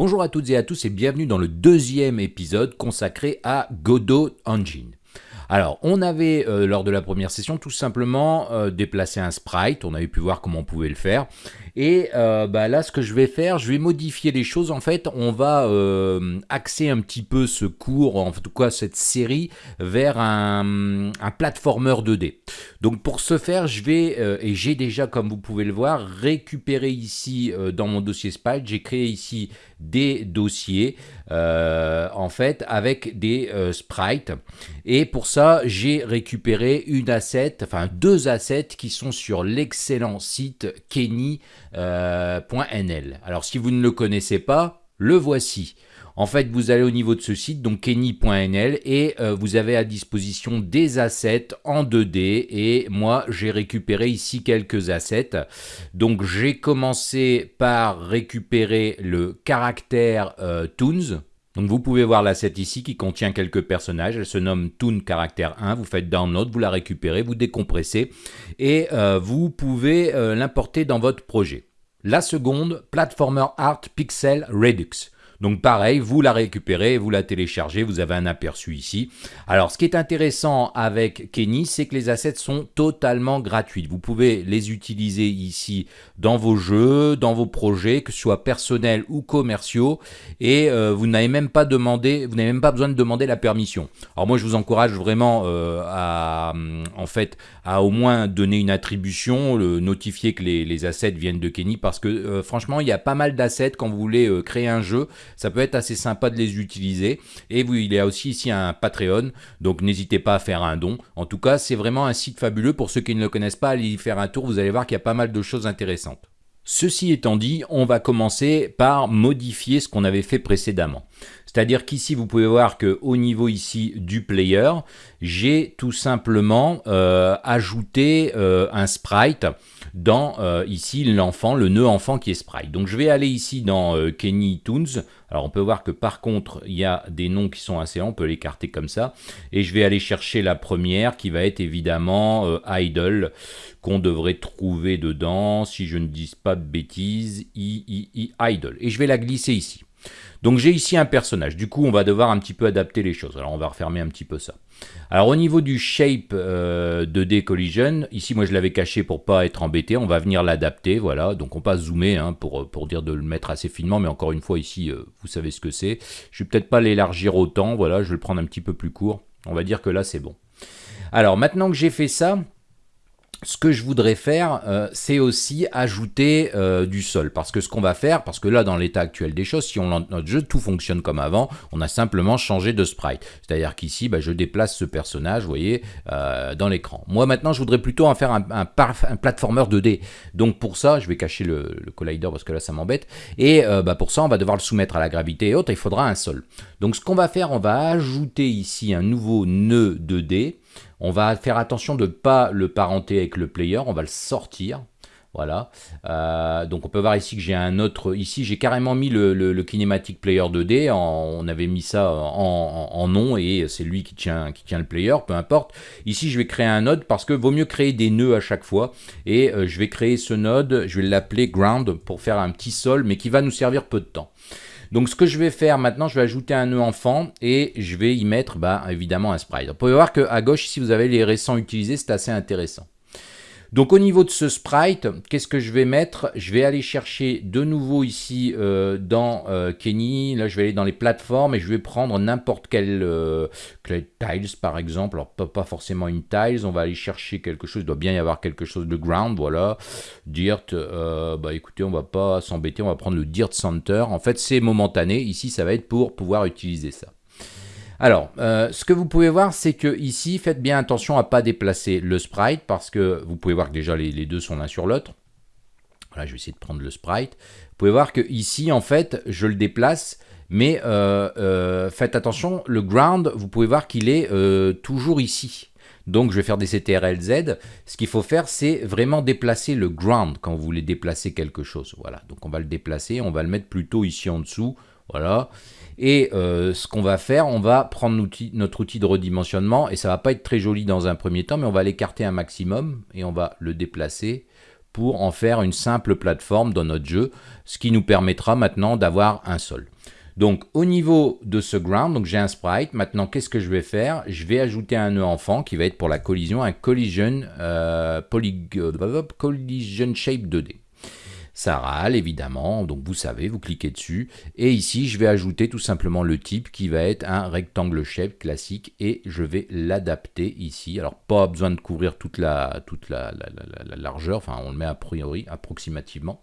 Bonjour à toutes et à tous et bienvenue dans le deuxième épisode consacré à Godot Engine. Alors, on avait, euh, lors de la première session, tout simplement euh, déplacé un sprite, on avait pu voir comment on pouvait le faire, et euh, bah, là, ce que je vais faire, je vais modifier les choses, en fait, on va axer un petit peu ce cours, en tout cas cette série, vers un, un platformer 2D. Donc pour ce faire, je vais, et j'ai déjà, comme vous pouvez le voir, récupéré ici dans mon dossier sprite, j'ai créé ici des dossiers, en fait, avec des sprites, et pour ça, j'ai récupéré une asset, enfin deux assets qui sont sur l'excellent site kenny.nl. Euh, Alors si vous ne le connaissez pas, le voici. En fait, vous allez au niveau de ce site, donc kenny.nl, et euh, vous avez à disposition des assets en 2D. Et moi, j'ai récupéré ici quelques assets. Donc, j'ai commencé par récupérer le caractère euh, Toons. Donc vous pouvez voir l'asset ici qui contient quelques personnages, elle se nomme Toon caractère 1, vous faites download, vous la récupérez, vous décompressez et euh, vous pouvez euh, l'importer dans votre projet. La seconde, Platformer Art Pixel Redux. Donc pareil, vous la récupérez, vous la téléchargez, vous avez un aperçu ici. Alors ce qui est intéressant avec Kenny, c'est que les assets sont totalement gratuits. Vous pouvez les utiliser ici dans vos jeux, dans vos projets, que ce soit personnels ou commerciaux, et euh, vous n'avez même pas demandé, vous n'avez même pas besoin de demander la permission. Alors moi je vous encourage vraiment euh, à, en fait, à au moins donner une attribution, le, notifier que les, assets viennent de Kenny, parce que euh, franchement il y a pas mal d'assets quand vous voulez créer un jeu ça peut être assez sympa de les utiliser. Et vous, il y a aussi ici un Patreon, donc n'hésitez pas à faire un don. En tout cas, c'est vraiment un site fabuleux. Pour ceux qui ne le connaissent pas, allez y faire un tour, vous allez voir qu'il y a pas mal de choses intéressantes. Ceci étant dit, on va commencer par modifier ce qu'on avait fait précédemment. C'est-à-dire qu'ici, vous pouvez voir qu'au niveau ici du player, j'ai tout simplement euh, ajouté euh, un sprite dans euh, ici l'enfant, le nœud enfant qui est sprite. Donc je vais aller ici dans Kenny Toons. Alors on peut voir que par contre, il y a des noms qui sont assez on peut l'écarter comme ça. Et je vais aller chercher la première qui va être évidemment Idle, qu'on devrait trouver dedans, si je ne dis pas de bêtises, Idle. Et je vais la glisser ici. Donc j'ai ici un personnage, du coup on va devoir un petit peu adapter les choses, alors on va refermer un petit peu ça. Alors au niveau du shape euh, 2D collision, ici moi je l'avais caché pour pas être embêté, on va venir l'adapter, voilà, donc on passe zoomer hein, pour, pour dire de le mettre assez finement, mais encore une fois ici euh, vous savez ce que c'est. Je vais peut-être pas l'élargir autant, voilà, je vais le prendre un petit peu plus court, on va dire que là c'est bon. Alors maintenant que j'ai fait ça, ce que je voudrais faire, euh, c'est aussi ajouter euh, du sol. Parce que ce qu'on va faire, parce que là, dans l'état actuel des choses, si on lance notre jeu, tout fonctionne comme avant. On a simplement changé de sprite. C'est-à-dire qu'ici, bah, je déplace ce personnage, vous voyez, euh, dans l'écran. Moi, maintenant, je voudrais plutôt en faire un, un, un, platformer 2D. Donc, pour ça, je vais cacher le, le collider parce que là, ça m'embête. Et bah, pour ça, on va devoir le soumettre à la gravité et autres. Il faudra un sol. Donc, ce qu'on va faire, on va ajouter ici un nouveau nœud 2D. On va faire attention de ne pas le parenter avec le player, on va le sortir. Voilà, euh, donc on peut voir ici que j'ai un autre, ici j'ai carrément mis le, le, Kinematic Player 2D, on avait mis ça en, nom et c'est lui qui tient, qui tient le player, peu importe. Ici je vais créer un node parce que vaut mieux créer des nœuds à chaque fois et euh, je vais créer ce node, je vais l'appeler ground pour faire un petit sol mais qui va nous servir peu de temps. Donc ce que je vais faire maintenant, je vais ajouter un nœud enfant et je vais y mettre bah, évidemment un sprite. Vous pouvez voir qu'à gauche, si vous avez les récents utilisés, c'est assez intéressant. Donc au niveau de ce sprite, qu'est-ce que je vais mettre? Je vais aller chercher de nouveau ici euh, dans euh, Kenny, là je vais aller dans les plateformes et je vais prendre n'importe quel, euh, tiles par exemple, alors pas, pas, forcément une tiles, on va aller chercher quelque chose, il doit bien y avoir quelque chose de ground, voilà, dirt, bah écoutez on va pas s'embêter, on va prendre le dirt center, en fait c'est momentané, ici ça va être pour pouvoir utiliser ça. Alors, euh, ce que vous pouvez voir, c'est que ici, faites bien attention à ne pas déplacer le sprite, parce que vous pouvez voir que déjà les, deux sont l'un sur l'autre. Voilà, je vais essayer de prendre le sprite. Vous pouvez voir que ici, en fait, je le déplace, mais euh, euh, faites attention, le ground, vous pouvez voir qu'il est toujours ici. Donc je vais faire des CTRL-Z. Ce qu'il faut faire, c'est vraiment déplacer le ground quand vous voulez déplacer quelque chose. Voilà, donc on va le déplacer, on va le mettre plutôt ici en dessous. Voilà. Et euh, ce qu'on va faire, on va prendre notre outil de redimensionnement, et ça va pas être très joli dans un premier temps, mais on va l'écarter un maximum, et on va le déplacer pour en faire une simple plateforme dans notre jeu, ce qui nous permettra maintenant d'avoir un sol. Donc au niveau de ce ground, j'ai un sprite. Maintenant, qu'est-ce que je vais faire? Je vais ajouter un nœud enfant qui va être pour la collision, un collision, euh, collision shape 2D. Ça râle évidemment, donc vous savez, vous cliquez dessus. Et ici, je vais ajouter tout simplement le type qui va être un rectangle shape classique et je vais l'adapter ici. Alors pas besoin de couvrir toute la, toute la, largeur, enfin on le met a priori approximativement.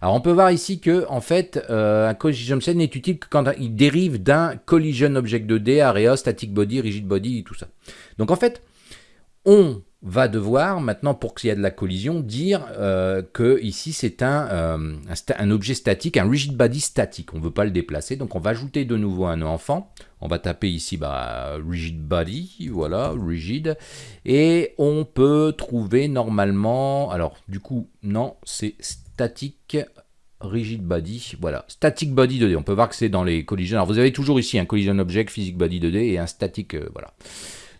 Alors on peut voir ici que en fait euh, un collision set n'est utile que quand il dérive d'un collision object 2D, area, static body, rigid body tout ça. Donc en fait, on va devoir maintenant, pour qu'il y ait de la collision, dire euh, que ici c'est un, euh, un, objet statique, un rigid body statique. On ne veut pas le déplacer, donc on va ajouter de nouveau un enfant. On va taper ici bah, rigid body, voilà, rigid. Et on peut trouver normalement, alors du coup, non, c'est statique rigid body, voilà, static body 2D. On peut voir que c'est dans les collisions. Alors vous avez toujours ici un collision object, physique body 2D et un statique, euh, voilà.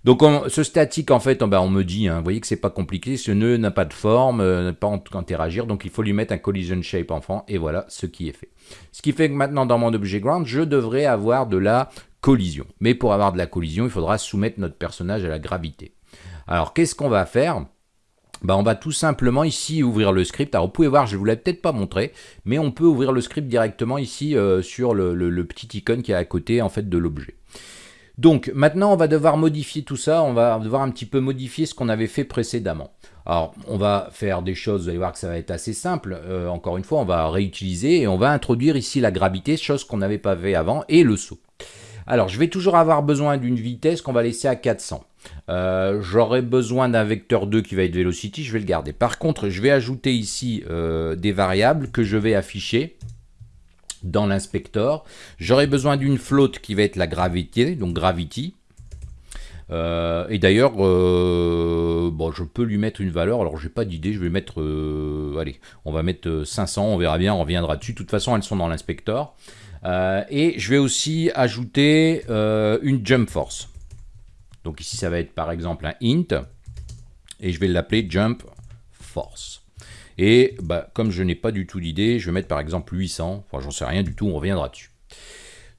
Donc ce statique, en fait, on, me dit, hein, vous voyez que c'est pas compliqué, ce nœud n'a pas de forme, euh, n'a pas interagir, donc il faut lui mettre un collision shape enfant, et voilà ce qui est fait. Ce qui fait que maintenant, dans mon objet ground, je devrais avoir de la collision. Mais pour avoir de la collision, il faudra soumettre notre personnage à la gravité. Alors, qu'est-ce qu'on va faire? Bah, on va tout simplement ici ouvrir le script. Alors vous pouvez voir, je ne vous l'ai peut-être pas montré, mais on peut ouvrir le script directement ici euh, sur le, le, petit icône qui est à côté en fait de l'objet. Donc maintenant, on va devoir modifier tout ça, on va devoir un petit peu modifier ce qu'on avait fait précédemment. Alors, on va faire des choses, vous allez voir que ça va être assez simple. Euh, encore une fois, on va réutiliser et on va introduire ici la gravité, chose qu'on n'avait pas fait avant, et le saut. Alors, je vais toujours avoir besoin d'une vitesse qu'on va laisser à 400. Euh, j'aurai besoin d'un vecteur 2 qui va être velocity, je vais le garder. Par contre, je vais ajouter ici euh, des variables que je vais afficher dans l'inspecteur. J'aurai besoin d'une flotte qui va être la gravité, donc gravity. Euh, et d'ailleurs, euh, je peux lui mettre une valeur. Alors, j'ai pas d'idée. Je vais mettre, euh, allez, on va mettre 500. On verra bien. On reviendra dessus. De toute façon, elles sont dans l'inspecteur. et je vais aussi ajouter une jump force. Donc ici, ça va être par exemple un int. Et je vais l'appeler jump force. Et bah, comme je n'ai pas du tout d'idée, je vais mettre par exemple 800. Enfin, j'en sais rien du tout, on reviendra dessus.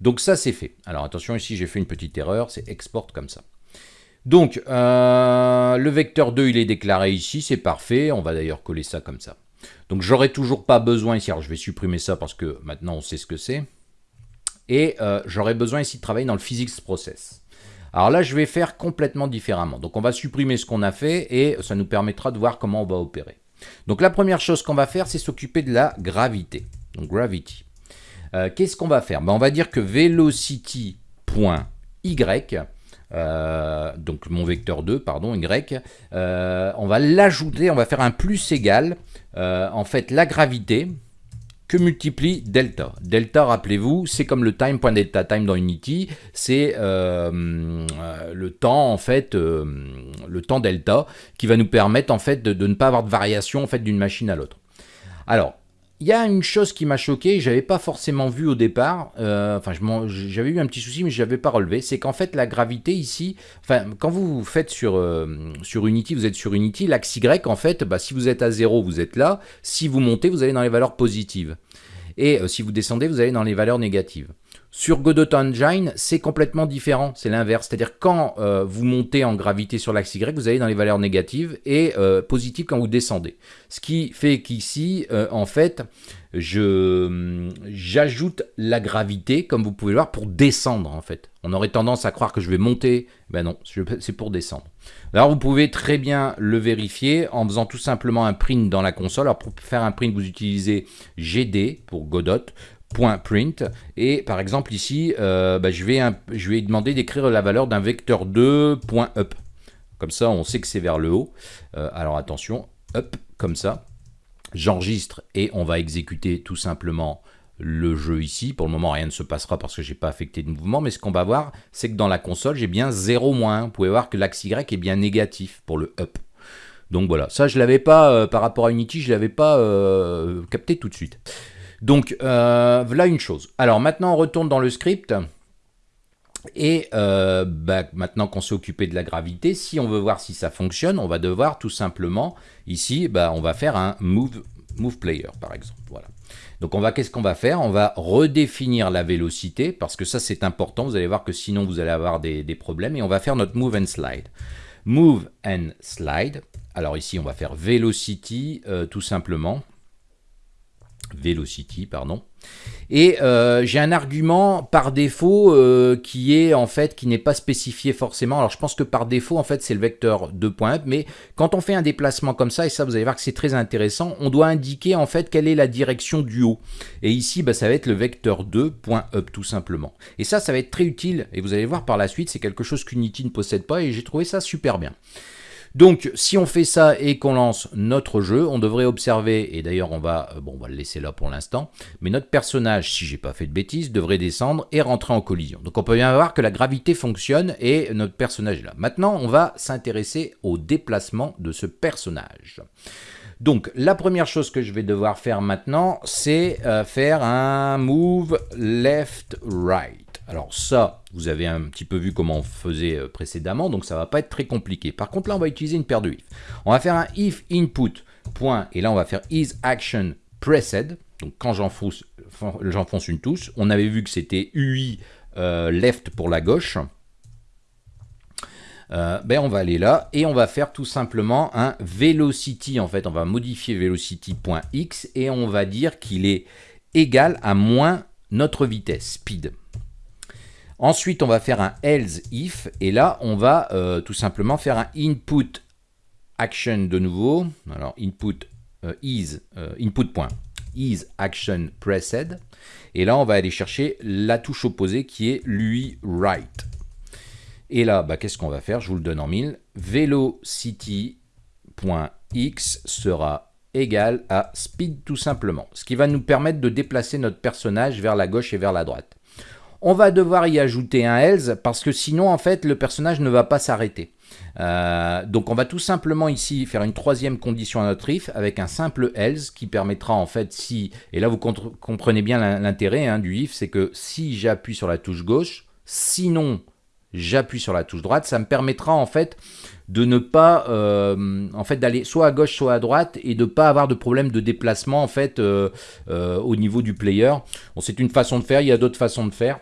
Donc ça, c'est fait. Alors attention, ici, j'ai fait une petite erreur, c'est export comme ça. Donc, euh, le vecteur 2, il est déclaré ici, c'est parfait. On va d'ailleurs coller ça comme ça. Donc, j'aurai toujours pas besoin ici. Alors, je vais supprimer ça parce que maintenant, on sait ce que c'est. Et euh, j'aurai besoin ici de travailler dans le physics process. Alors là, je vais faire complètement différemment. Donc, on va supprimer ce qu'on a fait et ça nous permettra de voir comment on va opérer. Donc la première chose qu'on va faire, c'est s'occuper de la gravité. Donc gravity. Euh, qu'est-ce qu'on va faire? Ben, On va dire que velocity.y, euh, donc mon vecteur 2, pardon, y, euh, on va l'ajouter, on va faire un plus égal, en fait la gravité, multiplie delta. Delta, rappelez-vous, c'est comme le time.delta time dans Unity, c'est euh, euh, le temps en fait, euh, le temps delta qui va nous permettre en fait de ne pas avoir de variation en fait d'une machine à l'autre. Alors, il y a une chose qui m'a choqué, je n'avais pas forcément vu au départ, euh, enfin j'avais eu un petit souci mais je n'avais pas relevé, c'est qu'en fait la gravité ici, enfin quand vous faites sur, euh, sur Unity, vous êtes sur Unity, l'axe Y en fait, bah, si vous êtes à 0 vous êtes là, si vous montez vous allez dans les valeurs positives, et euh, si vous descendez vous allez dans les valeurs négatives. Sur Godot Engine, c'est complètement différent, c'est l'inverse. C'est-à-dire quand euh, vous montez en gravité sur l'axe Y, vous allez dans les valeurs négatives et euh, positives quand vous descendez. Ce qui fait qu'ici, euh, en fait, j'ajoute la gravité, comme vous pouvez le voir, pour descendre en fait. On aurait tendance à croire que je vais monter, ben non, c'est pour descendre. Alors vous pouvez très bien le vérifier en faisant tout simplement un print dans la console. Alors pour faire un print, vous utilisez GD pour Godot print et par exemple ici euh, bah, je, vais demander d'écrire la valeur d'un vecteur 2.up comme ça on sait que c'est vers le haut euh, alors attention up comme ça j'enregistre et on va exécuter tout simplement le jeu ici. Pour le moment, rien ne se passera parce que j'ai pas affecté de mouvement, mais ce qu'on va voir, c'est que dans la console, j'ai bien 0 moins. Vous pouvez voir que l'axe Y est bien négatif pour le up. Donc voilà, ça je l'avais pas, euh, par rapport à Unity, je l'avais pas capté tout de suite. Donc, euh, voilà une chose. Alors maintenant, on retourne dans le script. Et euh, bah, maintenant qu'on s'est occupé de la gravité, si on veut voir si ça fonctionne, on va devoir tout simplement, ici, bah, on va faire un move, player par exemple. Voilà. Donc on qu'est-ce qu'on va faire? On va redéfinir la vélocité, parce que ça c'est important, vous allez voir que sinon vous allez avoir des, problèmes, et on va faire notre move and slide. Move and slide, alors ici on va faire velocity euh, tout simplement, velocity, pardon. Et euh, j'ai un argument par défaut euh, qui est en fait qui n'est pas spécifié forcément. Alors je pense que par défaut en fait c'est le vecteur 2.up, mais quand on fait un déplacement comme ça, et ça vous allez voir que c'est très intéressant, on doit indiquer en fait quelle est la direction du haut. Et ici bah, ça va être le vecteur 2.up tout simplement. Et ça ça va être très utile et vous allez voir par la suite c'est quelque chose qu'Unity ne possède pas et j'ai trouvé ça super bien. Donc, si on fait ça et qu'on lance notre jeu, on devrait observer, et d'ailleurs on va, euh, bon, on va le laisser là pour l'instant, mais notre personnage, si j'ai pas fait de bêtises, devrait descendre et rentrer en collision. Donc on peut bien voir que la gravité fonctionne et notre personnage est là. Maintenant, on va s'intéresser au déplacement de ce personnage. Donc, la première chose que je vais devoir faire maintenant, c'est euh, faire un move left-right. Alors ça, vous avez un petit peu vu comment on faisait euh, précédemment, donc ça va pas être très compliqué. Par contre, là, on va utiliser une paire de if. On va faire un if input, point, et là, on va faire is action. Donc quand j'enfonce une touche, on avait vu que c'était UI euh, left pour la gauche. Euh, ben on va aller là et on va faire tout simplement un velocity. En fait, on va modifier velocity.x et on va dire qu'il est égal à moins notre vitesse, speed. Ensuite, on va faire un else if, et là, on va euh, tout simplement faire un input action de nouveau. Alors, input euh, is, euh, input point, is action pressed. Et là, on va aller chercher la touche opposée qui est lui right. Et là, bah, qu'est-ce qu'on va faire? Je vous le donne en mille. Velocity.x sera égal à speed tout simplement. Ce qui va nous permettre de déplacer notre personnage vers la gauche et vers la droite. On va devoir y ajouter un else parce que sinon en fait le personnage ne va pas s'arrêter. Euh, donc on va tout simplement ici faire une troisième condition à notre if avec un simple else qui permettra en fait si, et là vous comprenez bien l'intérêt hein, du if, c'est que si j'appuie sur la touche gauche, sinon j'appuie sur la touche droite, ça me permettra en fait de ne pas, euh, en fait, d'aller soit à gauche, soit à droite, et de ne pas avoir de problème de déplacement, en fait, euh, au niveau du player. C'est une façon de faire, il y a d'autres façons de faire.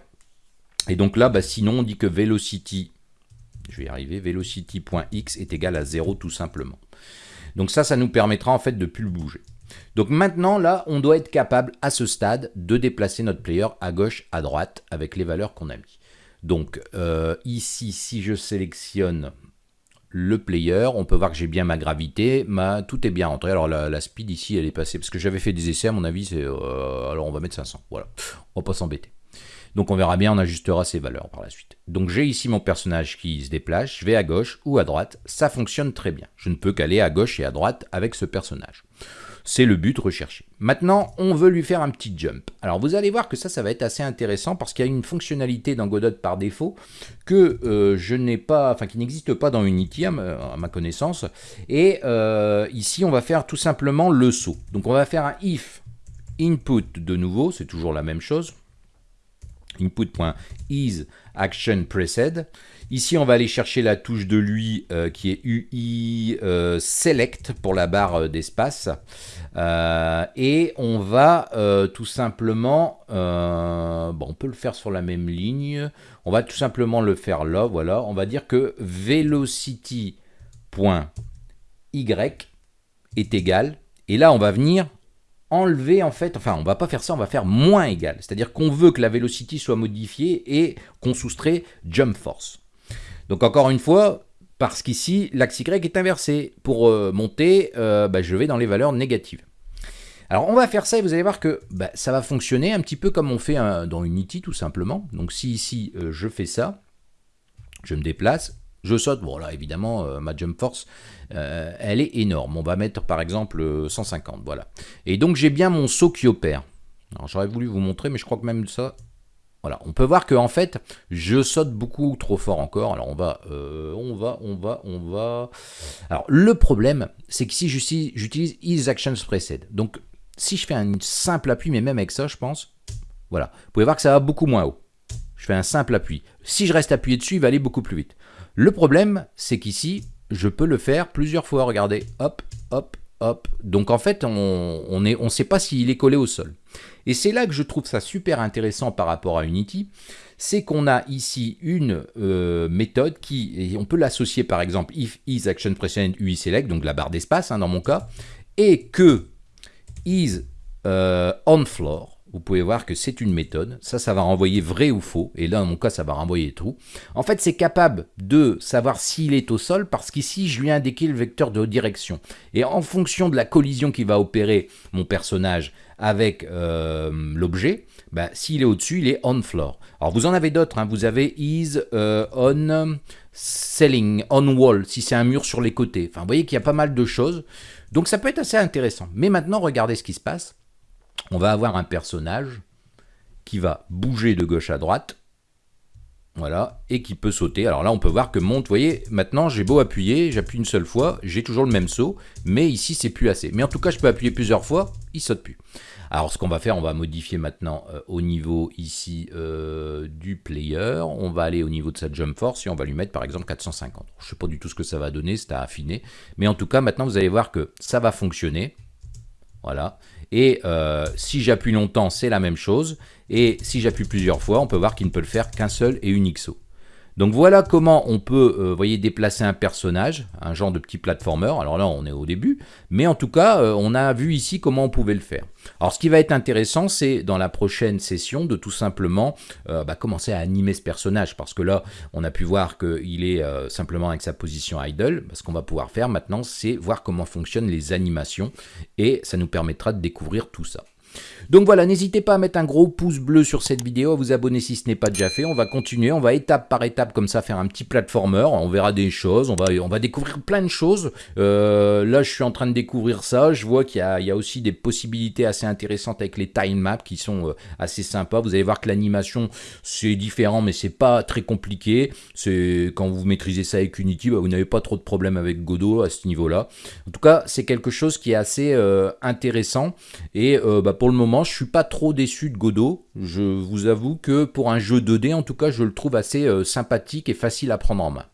Et donc là, bah, sinon, on dit que velocity, je vais y arriver, velocity.x est égal à 0 tout simplement. Donc ça, ça nous permettra en fait de plus le bouger. Donc maintenant, là, on doit être capable à ce stade de déplacer notre player à gauche, à droite, avec les valeurs qu'on a mis. Donc euh, ici, si je sélectionne le player, on peut voir que j'ai bien ma gravité, ma, tout est bien rentré. Alors la, speed ici, elle est passée, parce que j'avais fait des essais, à mon avis, c'est... Euh, alors on va mettre 500, voilà. On va pas s'embêter. Donc on verra bien, on ajustera ces valeurs par la suite. Donc j'ai ici mon personnage qui se déplace, je vais à gauche ou à droite, ça fonctionne très bien. Je ne peux qu'aller à gauche et à droite avec ce personnage. C'est le but recherché. Maintenant, on veut lui faire un petit jump. Alors vous allez voir que ça, ça va être assez intéressant parce qu'il y a une fonctionnalité dans Godot par défaut que euh, je n'ai pas, enfin qui n'existe pas dans Unity à ma, connaissance. Et euh, ici, on va faire tout simplement le saut. Donc on va faire un if input de nouveau, c'est toujours la même chose input.is action. Ici, on va aller chercher la touche de lui euh, qui est UI euh, select pour la barre euh, d'espace. et on va tout simplement, on peut le faire sur la même ligne. On va tout simplement le faire là, voilà. On va dire que velocity.y est égal. Et là, on va venir enlever en fait, enfin on va pas faire ça, on va faire moins égal. C'est-à-dire qu'on veut que la velocity soit modifiée et qu'on soustrait jump force. Donc encore une fois, parce qu'ici l'axe Y est inversé. Pour euh, monter, euh, bah, je vais dans les valeurs négatives. Alors on va faire ça et vous allez voir que bah, ça va fonctionner un petit peu comme on fait dans Unity tout simplement. Donc si ici euh, je fais ça, je me déplace, je saute, bon là évidemment euh, ma jump force euh, elle est énorme, on va mettre par exemple 150, voilà. Et donc j'ai bien mon saut qui opère. Alors j'aurais voulu vous montrer mais je crois que même ça, voilà, on peut voir que en fait je saute beaucoup trop fort encore, alors on va, euh, on va, on va, on va... Alors le problème c'est que si j'utilise is actions preset, donc si je fais un simple appui mais même avec ça je pense, voilà, vous pouvez voir que ça va beaucoup moins haut. je fais un simple appui. Si je reste appuyé dessus, il va aller beaucoup plus vite. Le problème, c'est qu'ici, je peux le faire plusieurs fois. Regardez, hop, hop, hop. Donc en fait, on ne sait pas s'il est collé au sol. Et c'est là que je trouve ça super intéressant par rapport à Unity, c'est qu'on a ici une euh, méthode qui, on peut l'associer par exemple if is action precedent UI select, donc la barre d'espace hein, dans mon cas, et que is euh, on floor, vous pouvez voir que c'est une méthode. Ça, ça va renvoyer vrai ou faux. Et là, dans mon cas, ça va renvoyer true. En fait, c'est capable de savoir s'il est au sol parce qu'ici, je lui ai indiqué le vecteur de direction. Et en fonction de la collision qui va opérer mon personnage avec euh, l'objet, bah, s'il est au-dessus, il est on floor. Alors, vous en avez d'autres. Hein. Vous avez is euh, on ceiling, on wall, si c'est un mur sur les côtés. Enfin, vous voyez qu'il y a pas mal de choses. Donc, ça peut être assez intéressant. Mais maintenant, regardez ce qui se passe on va avoir un personnage qui va bouger de gauche à droite, voilà, et qui peut sauter. Alors là, on peut voir que monte, vous voyez, maintenant j'ai beau appuyer, j'appuie une seule fois, j'ai toujours le même saut, mais ici c'est plus assez. Mais en tout cas, je peux appuyer plusieurs fois, il saute plus. Alors ce qu'on va faire, on va modifier maintenant euh, au niveau ici euh, du player, on va aller au niveau de sa jump force et on va lui mettre par exemple 450. Je ne sais pas du tout ce que ça va donner, c'est à affiner, mais en tout cas maintenant vous allez voir que ça va fonctionner. Voilà. Et euh, si j'appuie longtemps, c'est la même chose. Et si j'appuie plusieurs fois, on peut voir qu'il ne peut le faire qu'un seul et unique saut. Donc voilà comment on peut, euh, déplacer un personnage, un genre de petit platformer. Alors là, on est au début, mais en tout cas, euh, on a vu ici comment on pouvait le faire. Alors ce qui va être intéressant, c'est dans la prochaine session de tout simplement euh, bah, commencer à animer ce personnage, parce que là, on a pu voir qu'il est simplement avec sa position idle. Ce qu'on va pouvoir faire maintenant, c'est voir comment fonctionnent les animations, et ça nous permettra de découvrir tout ça. Donc voilà, n'hésitez pas à mettre un gros pouce bleu sur cette vidéo, à vous abonner si ce n'est pas déjà fait. On va continuer, on va étape par étape comme ça faire un petit platformer. On verra des choses, on va, on va découvrir plein de choses. Euh, là, je suis en train de découvrir ça. Je vois qu'il y, a aussi des possibilités assez intéressantes avec les time maps qui sont euh, assez sympas. Vous allez voir que l'animation, c'est différent, mais c'est pas très compliqué. Quand vous maîtrisez ça avec Unity, bah, vous n'avez pas trop de problèmes avec Godot à ce niveau-là. En tout cas, c'est quelque chose qui est assez euh, intéressant. Et bah, pour le moment, je suis pas trop déçu de Godot. Je vous avoue que pour un jeu 2D, en tout cas, je le trouve assez euh, sympathique et facile à prendre en main.